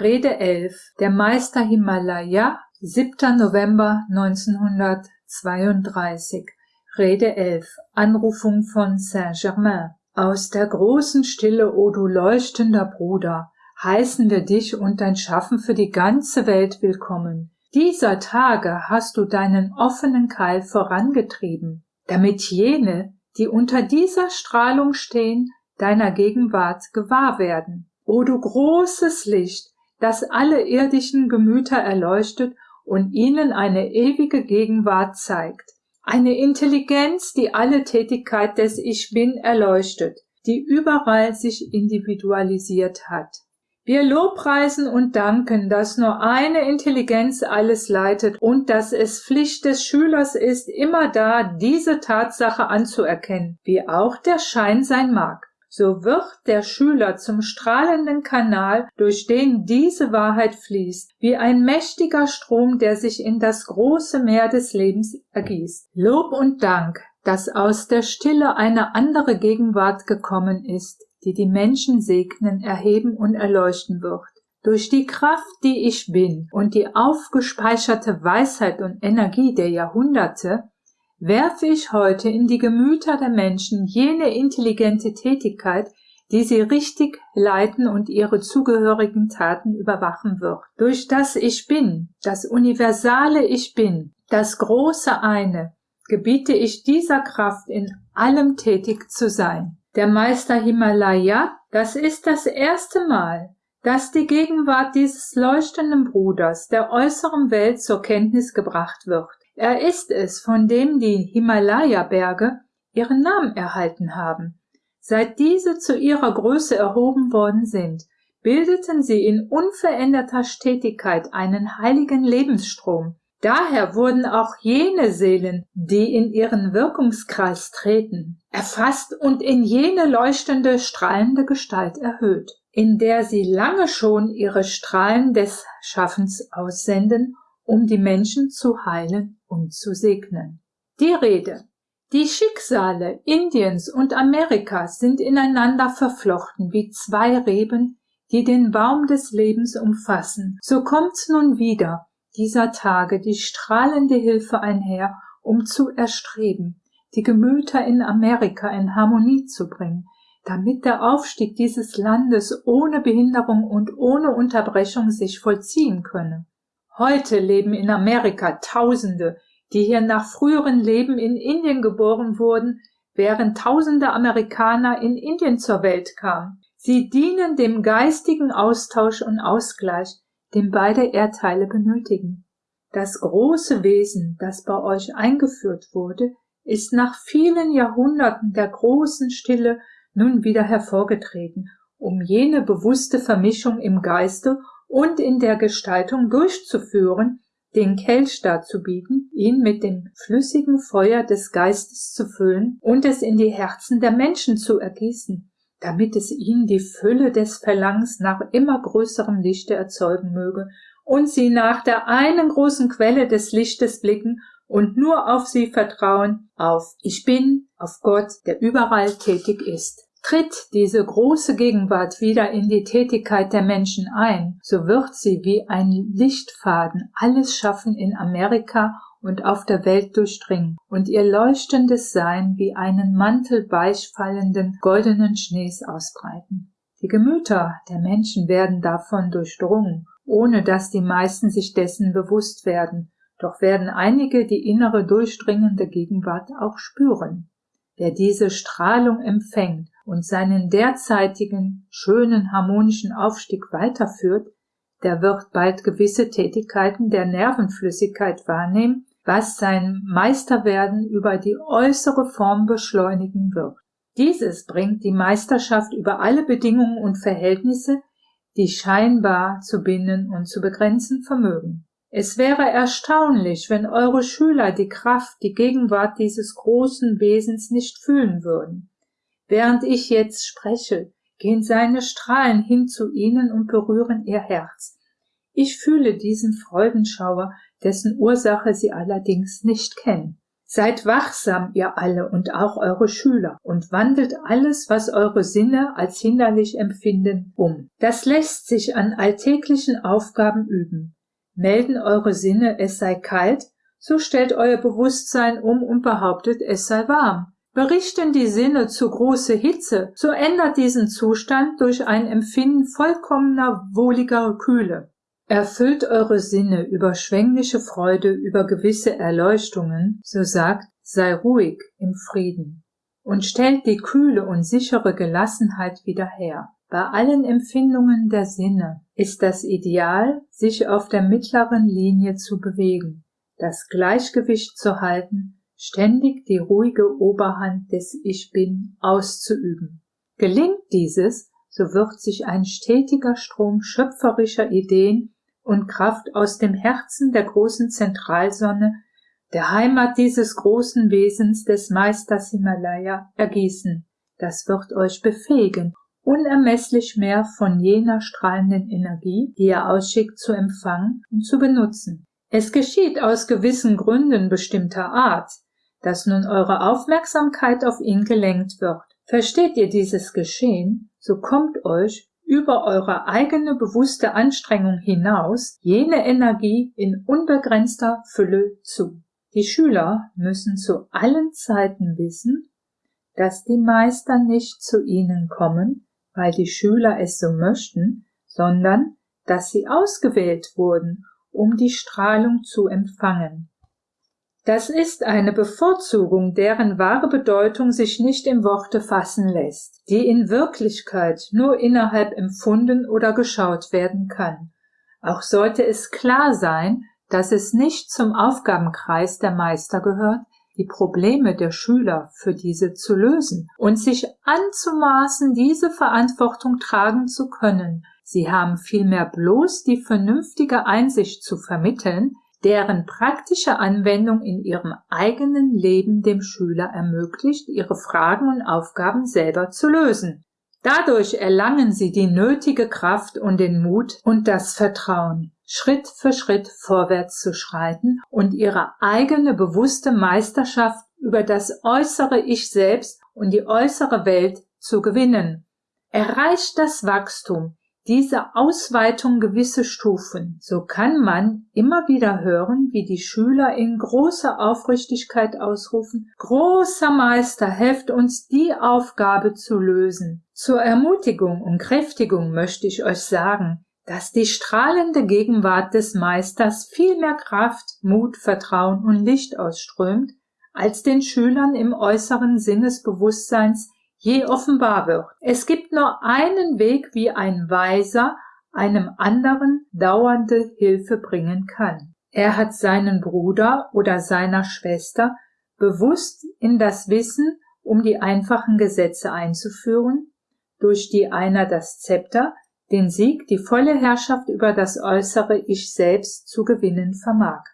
Rede 11 Der Meister Himalaya 7. November 1932 Rede 11 Anrufung von Saint-Germain Aus der großen Stille, o du leuchtender Bruder, heißen wir dich und dein Schaffen für die ganze Welt willkommen. Dieser Tage hast du deinen offenen Keil vorangetrieben, damit jene, die unter dieser Strahlung stehen, deiner Gegenwart gewahr werden. O du großes Licht, das alle irdischen Gemüter erleuchtet und ihnen eine ewige Gegenwart zeigt. Eine Intelligenz, die alle Tätigkeit des Ich Bin erleuchtet, die überall sich individualisiert hat. Wir lobpreisen und danken, dass nur eine Intelligenz alles leitet und dass es Pflicht des Schülers ist, immer da diese Tatsache anzuerkennen, wie auch der Schein sein mag so wird der Schüler zum strahlenden Kanal, durch den diese Wahrheit fließt, wie ein mächtiger Strom, der sich in das große Meer des Lebens ergießt. Lob und Dank, dass aus der Stille eine andere Gegenwart gekommen ist, die die Menschen segnen, erheben und erleuchten wird. Durch die Kraft, die ich bin und die aufgespeicherte Weisheit und Energie der Jahrhunderte werfe ich heute in die Gemüter der Menschen jene intelligente Tätigkeit, die sie richtig leiten und ihre zugehörigen Taten überwachen wird. Durch das Ich Bin, das universale Ich Bin, das große eine, gebiete ich dieser Kraft in allem tätig zu sein. Der Meister Himalaya, das ist das erste Mal, dass die Gegenwart dieses leuchtenden Bruders der äußeren Welt zur Kenntnis gebracht wird. Er ist es, von dem die Himalaya-Berge ihren Namen erhalten haben. Seit diese zu ihrer Größe erhoben worden sind, bildeten sie in unveränderter Stetigkeit einen heiligen Lebensstrom. Daher wurden auch jene Seelen, die in ihren Wirkungskreis treten, erfasst und in jene leuchtende, strahlende Gestalt erhöht, in der sie lange schon ihre Strahlen des Schaffens aussenden um die Menschen zu heilen und zu segnen. Die Rede. Die Schicksale Indiens und Amerikas sind ineinander verflochten wie zwei Reben, die den Baum des Lebens umfassen. So kommt nun wieder dieser Tage die strahlende Hilfe einher, um zu erstreben, die Gemüter in Amerika in Harmonie zu bringen, damit der Aufstieg dieses Landes ohne Behinderung und ohne Unterbrechung sich vollziehen könne. Heute leben in Amerika Tausende, die hier nach früheren Leben in Indien geboren wurden, während tausende Amerikaner in Indien zur Welt kamen. Sie dienen dem geistigen Austausch und Ausgleich, den beide Erdteile benötigen. Das große Wesen, das bei euch eingeführt wurde, ist nach vielen Jahrhunderten der großen Stille nun wieder hervorgetreten, um jene bewusste Vermischung im Geiste und in der Gestaltung durchzuführen, den Kelch darzubieten, ihn mit dem flüssigen Feuer des Geistes zu füllen und es in die Herzen der Menschen zu ergießen, damit es ihnen die Fülle des Verlangens nach immer größerem Lichte erzeugen möge und sie nach der einen großen Quelle des Lichtes blicken und nur auf sie vertrauen, auf Ich bin, auf Gott, der überall tätig ist. Tritt diese große Gegenwart wieder in die Tätigkeit der Menschen ein, so wird sie wie ein Lichtfaden alles Schaffen in Amerika und auf der Welt durchdringen und ihr leuchtendes Sein wie einen Mantel weichfallenden goldenen Schnees ausbreiten. Die Gemüter der Menschen werden davon durchdrungen, ohne dass die meisten sich dessen bewusst werden, doch werden einige die innere durchdringende Gegenwart auch spüren. Wer diese Strahlung empfängt und seinen derzeitigen schönen harmonischen Aufstieg weiterführt, der wird bald gewisse Tätigkeiten der Nervenflüssigkeit wahrnehmen, was sein Meisterwerden über die äußere Form beschleunigen wird. Dieses bringt die Meisterschaft über alle Bedingungen und Verhältnisse, die scheinbar zu binden und zu begrenzen vermögen. Es wäre erstaunlich, wenn eure Schüler die Kraft, die Gegenwart dieses großen Wesens nicht fühlen würden. Während ich jetzt spreche, gehen seine Strahlen hin zu ihnen und berühren ihr Herz. Ich fühle diesen Freudenschauer, dessen Ursache sie allerdings nicht kennen. Seid wachsam, ihr alle und auch eure Schüler, und wandelt alles, was eure Sinne als hinderlich empfinden, um. Das lässt sich an alltäglichen Aufgaben üben. Melden eure Sinne, es sei kalt, so stellt euer Bewusstsein um und behauptet, es sei warm. Berichten die Sinne zu große Hitze, so ändert diesen Zustand durch ein Empfinden vollkommener wohliger Kühle. Erfüllt eure Sinne überschwängliche Freude über gewisse Erleuchtungen, so sagt, sei ruhig im Frieden und stellt die kühle und sichere Gelassenheit wieder her. Bei allen Empfindungen der Sinne ist das Ideal, sich auf der mittleren Linie zu bewegen, das Gleichgewicht zu halten, ständig die ruhige Oberhand des Ich Bin auszuüben. Gelingt dieses, so wird sich ein stetiger Strom schöpferischer Ideen und Kraft aus dem Herzen der großen Zentralsonne, der Heimat dieses großen Wesens des Meisters Himalaya, ergießen. Das wird euch befähigen, unermesslich mehr von jener strahlenden Energie, die er ausschickt, zu empfangen und zu benutzen. Es geschieht aus gewissen Gründen bestimmter Art, dass nun eure Aufmerksamkeit auf ihn gelenkt wird. Versteht ihr dieses Geschehen, so kommt euch über eure eigene bewusste Anstrengung hinaus jene Energie in unbegrenzter Fülle zu. Die Schüler müssen zu allen Zeiten wissen, dass die Meister nicht zu ihnen kommen, weil die Schüler es so möchten, sondern dass sie ausgewählt wurden, um die Strahlung zu empfangen. Das ist eine Bevorzugung, deren wahre Bedeutung sich nicht in Worte fassen lässt, die in Wirklichkeit nur innerhalb empfunden oder geschaut werden kann. Auch sollte es klar sein, dass es nicht zum Aufgabenkreis der Meister gehört, die Probleme der Schüler für diese zu lösen und sich anzumaßen, diese Verantwortung tragen zu können. Sie haben vielmehr bloß die vernünftige Einsicht zu vermitteln, deren praktische Anwendung in ihrem eigenen Leben dem Schüler ermöglicht, ihre Fragen und Aufgaben selber zu lösen. Dadurch erlangen sie die nötige Kraft und den Mut und das Vertrauen, Schritt für Schritt vorwärts zu schreiten und ihre eigene bewusste Meisterschaft über das äußere Ich selbst und die äußere Welt zu gewinnen. Erreicht das Wachstum, diese Ausweitung gewisse Stufen, so kann man immer wieder hören, wie die Schüler in großer Aufrichtigkeit ausrufen, großer Meister, helft uns die Aufgabe zu lösen. Zur Ermutigung und Kräftigung möchte ich euch sagen, dass die strahlende Gegenwart des Meisters viel mehr Kraft, Mut, Vertrauen und Licht ausströmt, als den Schülern im äußeren Sinnesbewusstseins je offenbar wird. Es gibt nur einen Weg, wie ein Weiser einem anderen dauernde Hilfe bringen kann. Er hat seinen Bruder oder seiner Schwester bewusst in das Wissen um die einfachen Gesetze einzuführen, durch die einer das Zepter, den Sieg, die volle Herrschaft über das äußere Ich selbst zu gewinnen vermag.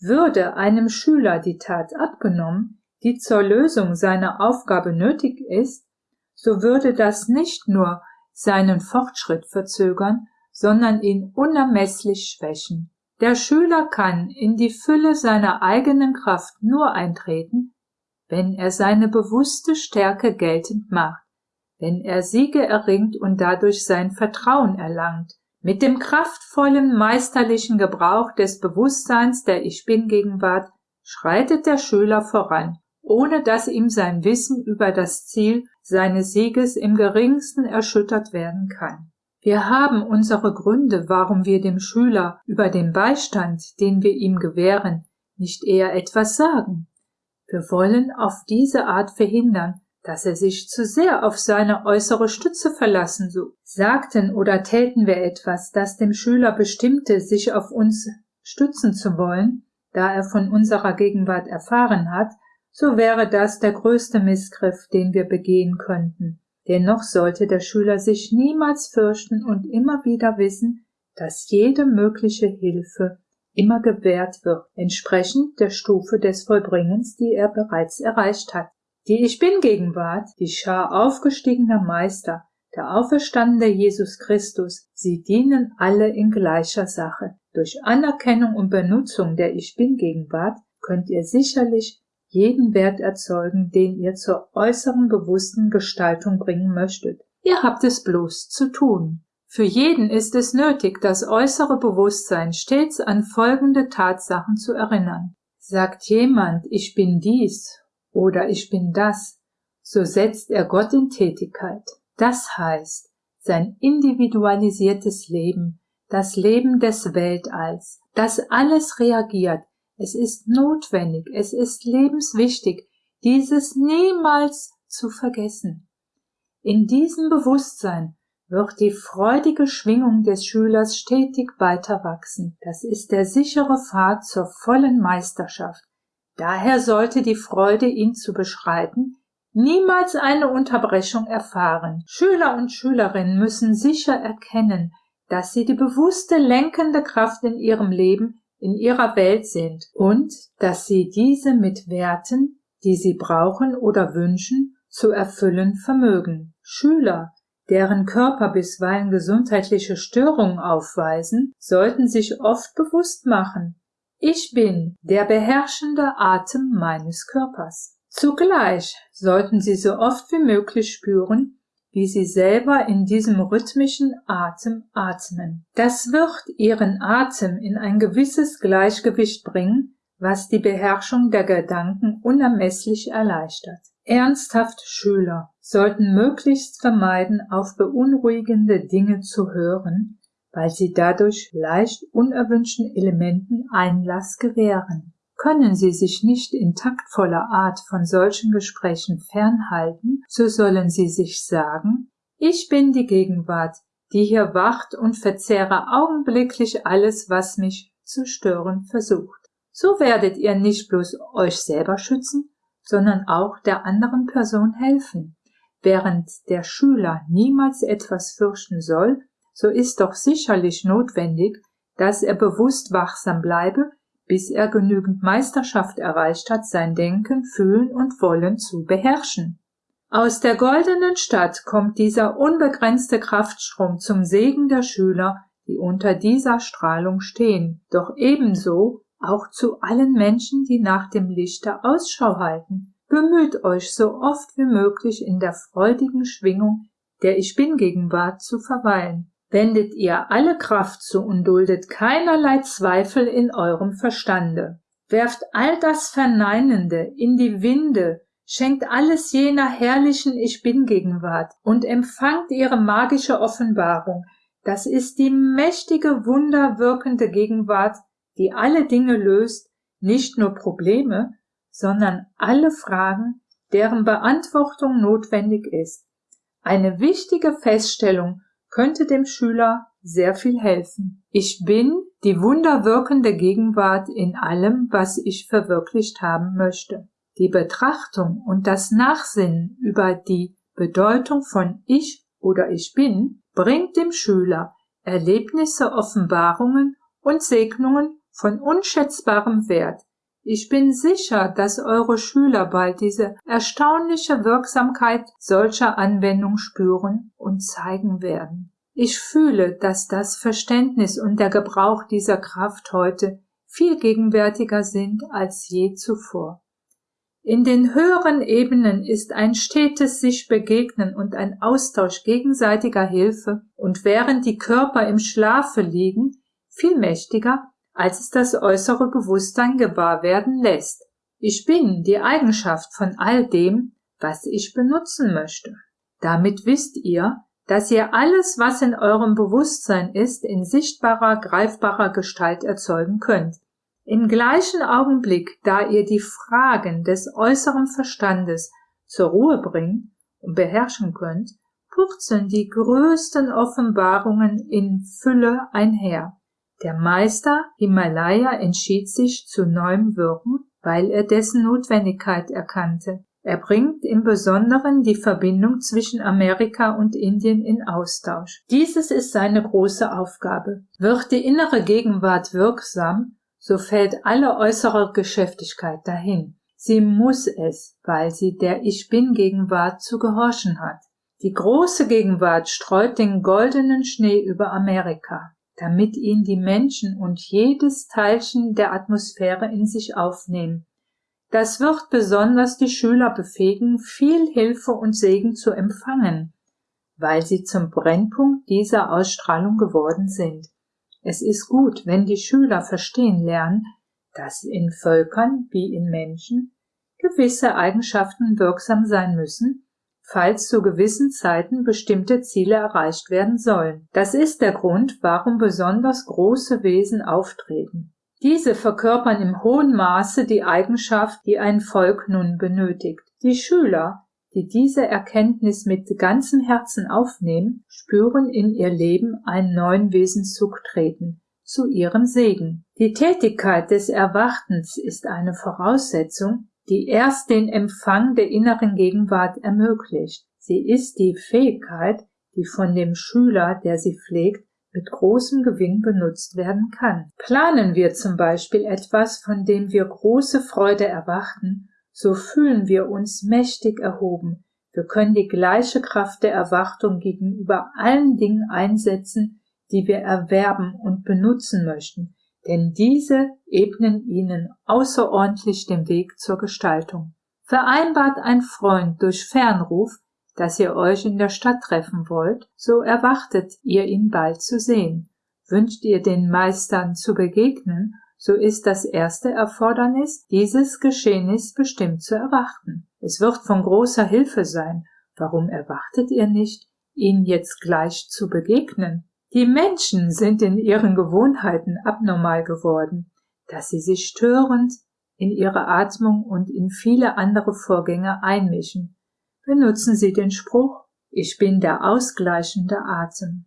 Würde einem Schüler die Tat abgenommen, die zur Lösung seiner Aufgabe nötig ist, so würde das nicht nur seinen Fortschritt verzögern, sondern ihn unermesslich schwächen. Der Schüler kann in die Fülle seiner eigenen Kraft nur eintreten, wenn er seine bewusste Stärke geltend macht, wenn er Siege erringt und dadurch sein Vertrauen erlangt, mit dem kraftvollen meisterlichen Gebrauch des Bewusstseins der Ich Bin Gegenwart schreitet der Schüler voran ohne dass ihm sein Wissen über das Ziel seines Sieges im geringsten erschüttert werden kann. Wir haben unsere Gründe, warum wir dem Schüler über den Beistand, den wir ihm gewähren, nicht eher etwas sagen. Wir wollen auf diese Art verhindern, dass er sich zu sehr auf seine äußere Stütze verlassen so. Sagten oder täten wir etwas, das dem Schüler bestimmte, sich auf uns stützen zu wollen, da er von unserer Gegenwart erfahren hat, so wäre das der größte Missgriff, den wir begehen könnten. Dennoch sollte der Schüler sich niemals fürchten und immer wieder wissen, dass jede mögliche Hilfe immer gewährt wird, entsprechend der Stufe des Vollbringens, die er bereits erreicht hat. Die Ich Bin Gegenwart, die Schar aufgestiegener Meister, der auferstandene Jesus Christus, sie dienen alle in gleicher Sache. Durch Anerkennung und Benutzung der Ich Bin Gegenwart könnt ihr sicherlich jeden Wert erzeugen, den ihr zur äußeren bewussten Gestaltung bringen möchtet. Ihr habt es bloß zu tun. Für jeden ist es nötig, das äußere Bewusstsein stets an folgende Tatsachen zu erinnern. Sagt jemand, ich bin dies oder ich bin das, so setzt er Gott in Tätigkeit. Das heißt, sein individualisiertes Leben, das Leben des Weltalls, das alles reagiert, es ist notwendig, es ist lebenswichtig, dieses niemals zu vergessen. In diesem Bewusstsein wird die freudige Schwingung des Schülers stetig weiter wachsen. Das ist der sichere Pfad zur vollen Meisterschaft. Daher sollte die Freude, ihn zu beschreiten, niemals eine Unterbrechung erfahren. Schüler und Schülerinnen müssen sicher erkennen, dass sie die bewusste lenkende Kraft in ihrem Leben, in ihrer Welt sind und dass sie diese mit Werten, die sie brauchen oder wünschen, zu erfüllen vermögen. Schüler, deren Körper bisweilen gesundheitliche Störungen aufweisen, sollten sich oft bewusst machen, ich bin der beherrschende Atem meines Körpers. Zugleich sollten sie so oft wie möglich spüren, wie sie selber in diesem rhythmischen Atem atmen. Das wird ihren Atem in ein gewisses Gleichgewicht bringen, was die Beherrschung der Gedanken unermesslich erleichtert. Ernsthaft Schüler sollten möglichst vermeiden, auf beunruhigende Dinge zu hören, weil sie dadurch leicht unerwünschten Elementen Einlass gewähren. Können sie sich nicht in taktvoller Art von solchen Gesprächen fernhalten, so sollen sie sich sagen, ich bin die Gegenwart, die hier wacht und verzehre augenblicklich alles, was mich zu stören versucht. So werdet ihr nicht bloß euch selber schützen, sondern auch der anderen Person helfen. Während der Schüler niemals etwas fürchten soll, so ist doch sicherlich notwendig, dass er bewusst wachsam bleibe, bis er genügend Meisterschaft erreicht hat, sein Denken, Fühlen und Wollen zu beherrschen. Aus der goldenen Stadt kommt dieser unbegrenzte Kraftstrom zum Segen der Schüler, die unter dieser Strahlung stehen, doch ebenso auch zu allen Menschen, die nach dem Lichte Ausschau halten. Bemüht euch so oft wie möglich in der freudigen Schwingung der Ich Bin Gegenwart zu verweilen. Wendet ihr alle Kraft zu und duldet keinerlei Zweifel in eurem Verstande. Werft all das Verneinende in die Winde, schenkt alles jener herrlichen Ich Bin Gegenwart und empfangt ihre magische Offenbarung. Das ist die mächtige, wunderwirkende Gegenwart, die alle Dinge löst, nicht nur Probleme, sondern alle Fragen, deren Beantwortung notwendig ist. Eine wichtige Feststellung könnte dem Schüler sehr viel helfen. Ich bin die wunderwirkende Gegenwart in allem, was ich verwirklicht haben möchte. Die Betrachtung und das Nachsinnen über die Bedeutung von ich oder ich bin bringt dem Schüler Erlebnisse, Offenbarungen und Segnungen von unschätzbarem Wert. Ich bin sicher, dass eure Schüler bald diese erstaunliche Wirksamkeit solcher Anwendung spüren und zeigen werden. Ich fühle, dass das Verständnis und der Gebrauch dieser Kraft heute viel gegenwärtiger sind als je zuvor. In den höheren Ebenen ist ein stetes sich begegnen und ein Austausch gegenseitiger Hilfe und während die Körper im Schlafe liegen, viel mächtiger als es das äußere Bewusstsein gewahr werden lässt. Ich bin die Eigenschaft von all dem, was ich benutzen möchte. Damit wisst ihr, dass ihr alles, was in eurem Bewusstsein ist, in sichtbarer, greifbarer Gestalt erzeugen könnt. Im gleichen Augenblick, da ihr die Fragen des äußeren Verstandes zur Ruhe bringt und beherrschen könnt, purzeln die größten Offenbarungen in Fülle einher. Der Meister Himalaya entschied sich zu neuem Wirken, weil er dessen Notwendigkeit erkannte. Er bringt im Besonderen die Verbindung zwischen Amerika und Indien in Austausch. Dieses ist seine große Aufgabe. Wird die innere Gegenwart wirksam, so fällt alle äußere Geschäftigkeit dahin. Sie muss es, weil sie der Ich Bin Gegenwart zu gehorchen hat. Die große Gegenwart streut den goldenen Schnee über Amerika damit ihn die Menschen und jedes Teilchen der Atmosphäre in sich aufnehmen. Das wird besonders die Schüler befähigen, viel Hilfe und Segen zu empfangen, weil sie zum Brennpunkt dieser Ausstrahlung geworden sind. Es ist gut, wenn die Schüler verstehen lernen, dass in Völkern wie in Menschen gewisse Eigenschaften wirksam sein müssen, falls zu gewissen Zeiten bestimmte Ziele erreicht werden sollen. Das ist der Grund, warum besonders große Wesen auftreten. Diese verkörpern im hohen Maße die Eigenschaft, die ein Volk nun benötigt. Die Schüler, die diese Erkenntnis mit ganzem Herzen aufnehmen, spüren in ihr Leben einen neuen Wesenszug treten, zu ihrem Segen. Die Tätigkeit des Erwartens ist eine Voraussetzung, die erst den Empfang der inneren Gegenwart ermöglicht. Sie ist die Fähigkeit, die von dem Schüler, der sie pflegt, mit großem Gewinn benutzt werden kann. Planen wir zum Beispiel etwas, von dem wir große Freude erwarten, so fühlen wir uns mächtig erhoben. Wir können die gleiche Kraft der Erwartung gegenüber allen Dingen einsetzen, die wir erwerben und benutzen möchten, denn diese ebnen ihnen außerordentlich den Weg zur Gestaltung. Vereinbart ein Freund durch Fernruf, dass ihr euch in der Stadt treffen wollt, so erwartet ihr ihn bald zu sehen. Wünscht ihr den Meistern zu begegnen, so ist das erste Erfordernis, dieses Geschehnis bestimmt zu erwarten. Es wird von großer Hilfe sein. Warum erwartet ihr nicht, ihnen jetzt gleich zu begegnen? Die Menschen sind in ihren Gewohnheiten abnormal geworden, dass sie sich störend in ihre Atmung und in viele andere Vorgänge einmischen, benutzen Sie den Spruch Ich bin der ausgleichende Atem.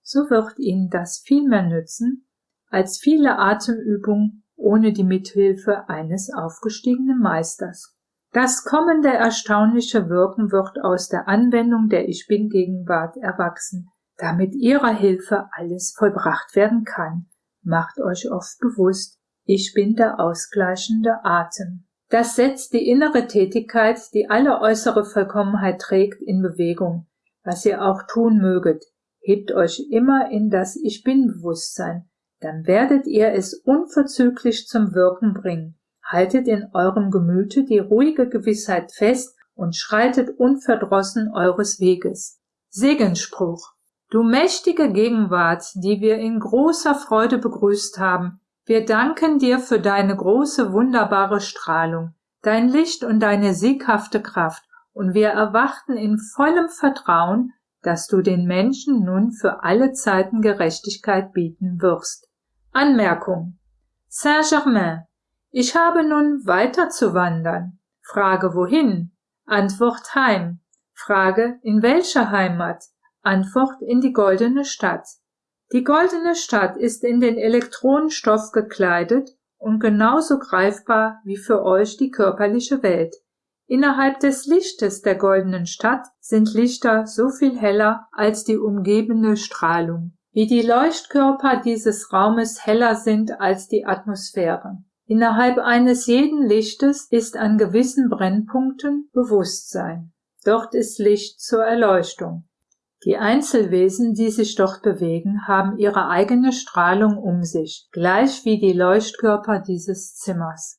So wird Ihnen das viel mehr nützen als viele Atemübungen ohne die Mithilfe eines aufgestiegenen Meisters. Das kommende erstaunliche Wirken wird aus der Anwendung der Ich bin Gegenwart erwachsen, damit ihrer Hilfe alles vollbracht werden kann. Macht euch oft bewusst, ich bin der ausgleichende Atem. Das setzt die innere Tätigkeit, die alle äußere Vollkommenheit trägt, in Bewegung. Was ihr auch tun möget, hebt euch immer in das Ich bin Bewusstsein, dann werdet ihr es unverzüglich zum Wirken bringen. Haltet in eurem Gemüte die ruhige Gewissheit fest und schreitet unverdrossen eures Weges. Segensspruch. Du mächtige Gegenwart, die wir in großer Freude begrüßt haben, wir danken dir für deine große, wunderbare Strahlung, dein Licht und deine sieghafte Kraft, und wir erwarten in vollem Vertrauen, dass du den Menschen nun für alle Zeiten Gerechtigkeit bieten wirst. Anmerkung. Saint-Germain. Ich habe nun weiter zu wandern. Frage wohin? Antwort heim. Frage in welcher Heimat? Antwort in die goldene Stadt. Die goldene Stadt ist in den Elektronenstoff gekleidet und genauso greifbar wie für euch die körperliche Welt. Innerhalb des Lichtes der goldenen Stadt sind Lichter so viel heller als die umgebende Strahlung, wie die Leuchtkörper dieses Raumes heller sind als die Atmosphäre. Innerhalb eines jeden Lichtes ist an gewissen Brennpunkten Bewusstsein. Dort ist Licht zur Erleuchtung. Die Einzelwesen, die sich dort bewegen, haben ihre eigene Strahlung um sich, gleich wie die Leuchtkörper dieses Zimmers